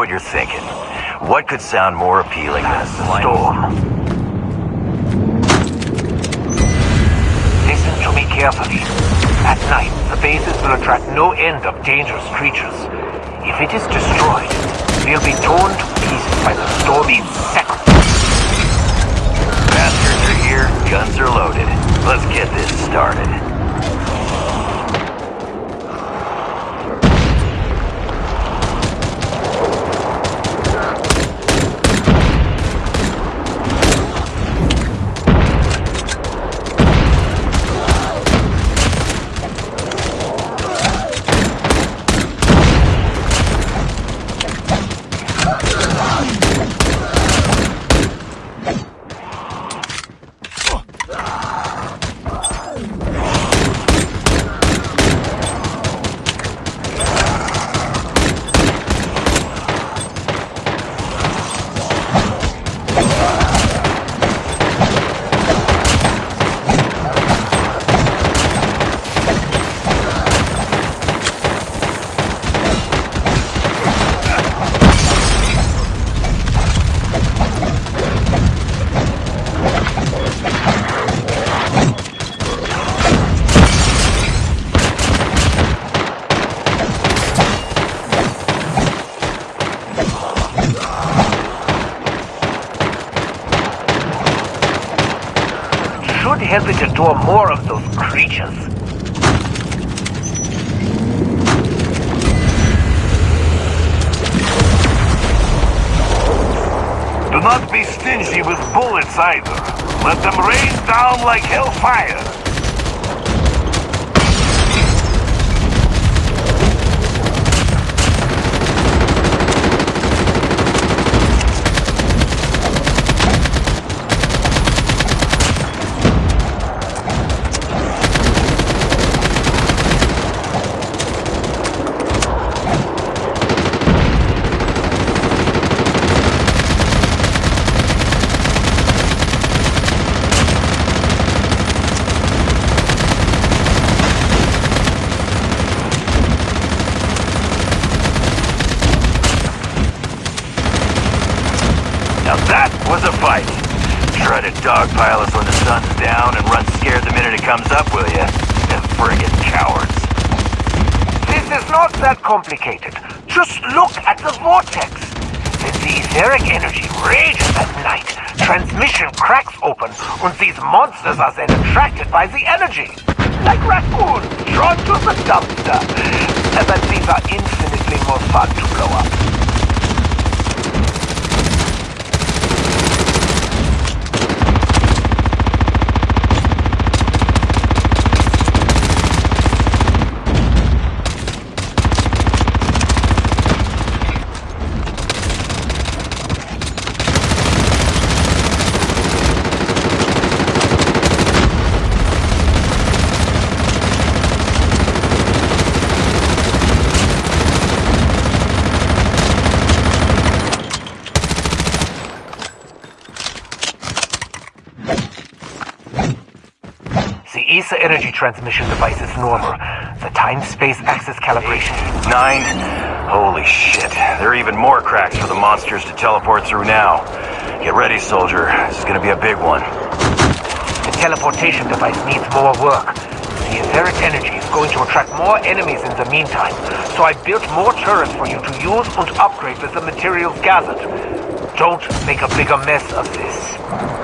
What you're thinking. What could sound more appealing than a storm? Listen to me carefully. At night, the bases will attract no end of dangerous creatures. If it is destroyed, we'll be torn to pieces by the stormy second. Bastards are here, guns are loaded. Let's get this started. Endure more of those creatures. Do not be stingy with bullets either. Let them rain down like hellfire. Dogpile us when the sun's down and run scared the minute it comes up, will you? Friggin' cowards. This is not that complicated. Just look at the vortex. The etheric energy rages at night, transmission cracks open, and these monsters are then attracted by the energy. Like raccoons drawn to the dumpster. But these are infinitely more fun to blow up. ESA energy transmission device is normal. The time-space axis calibration... Nine? Holy shit. There are even more cracks for the monsters to teleport through now. Get ready, soldier. This is gonna be a big one. The teleportation device needs more work. The etheric energy is going to attract more enemies in the meantime, so I built more turrets for you to use and upgrade with the materials gathered. Don't make a bigger mess of this.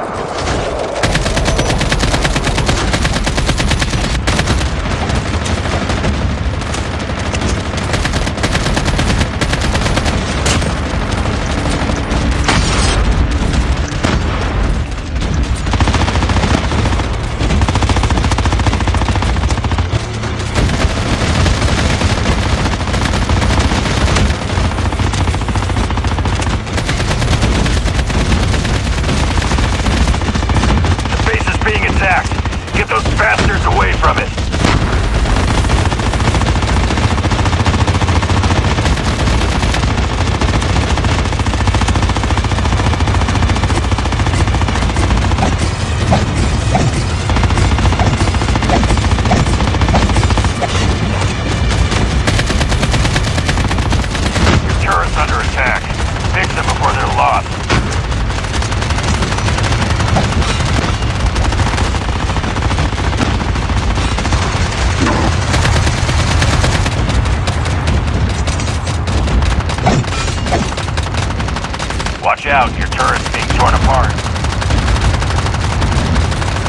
Out, your turret's being torn apart.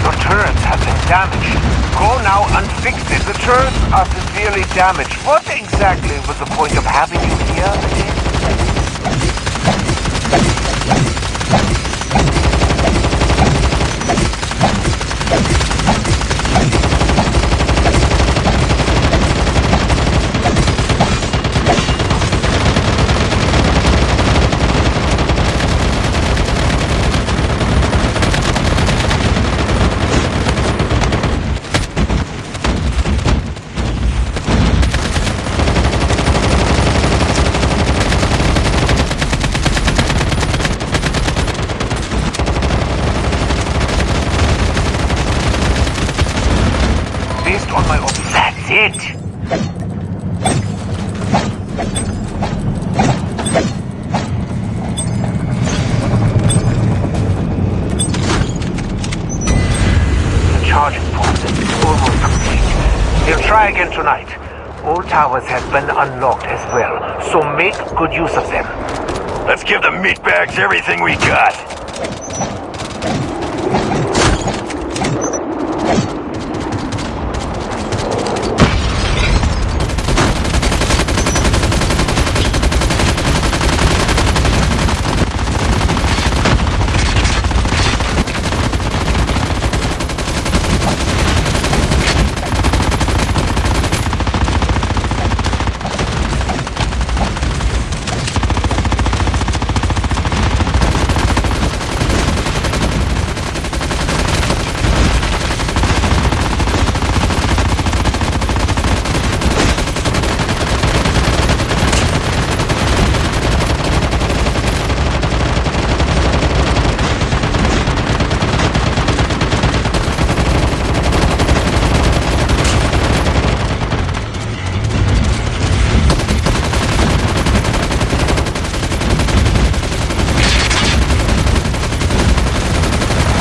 Your turrets have been damaged. Go now and fix it. The turrets are severely damaged. What exactly was the point of having you here again? Based That's it! The charging process is almost complete. We'll try again tonight. All towers have been unlocked as well, so make good use of them. Let's give the meatbags everything we got.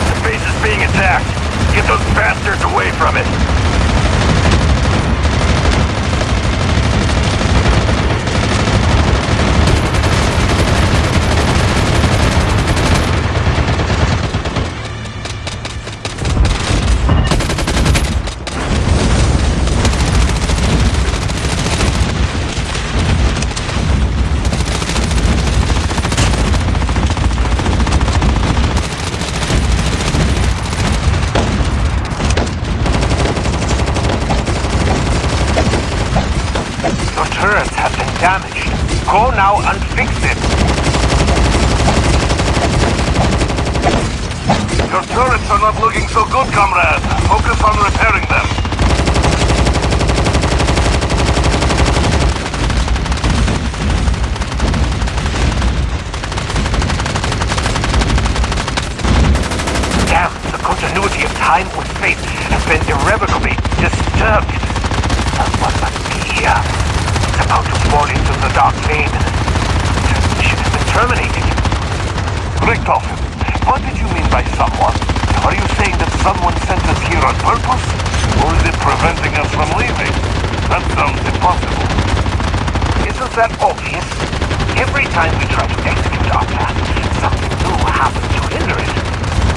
The base is being attacked. Get those bastards away from it. Your turrets have been damaged. Go now and fix it. Your turrets are not looking so good, comrade. Focus on repairing them. Damn, the continuity of time with space has been irrevocably disturbed. Someone must be here. It's about to fall into the dark lane. Transmission has been terminated. What did you mean by someone? Are you saying that someone sent us here on purpose? Or is it preventing us from leaving? That sounds impossible. Isn't that obvious? Every time we try to execute our plan, something new happens to hinder it.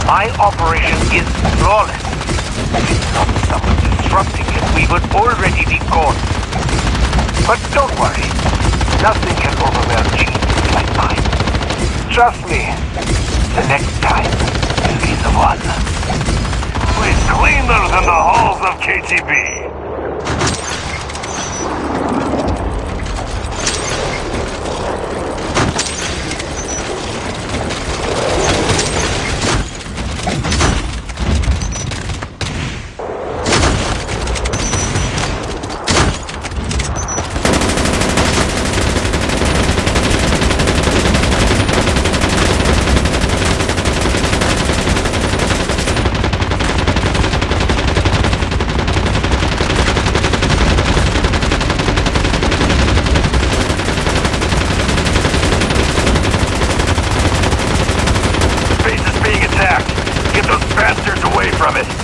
My operation is flawless. If it's not someone disrupting it, we would already be gone. But don't worry. Nothing can overwhelm genius like mine. Trust me. The next time you'll be the one. We're cleaner than the halls of KGB. promise.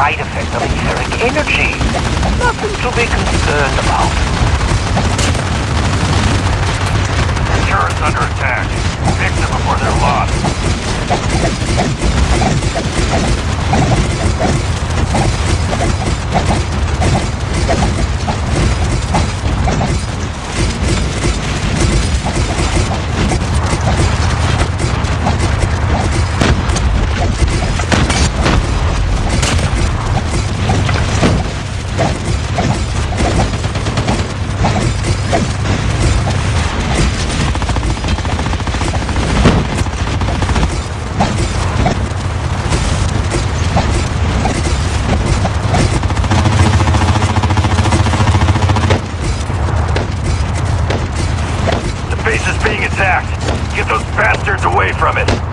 side effect of etheric energy. Nothing to be concerned about. Insurance under attack. Fix it before they're lost. Away from it.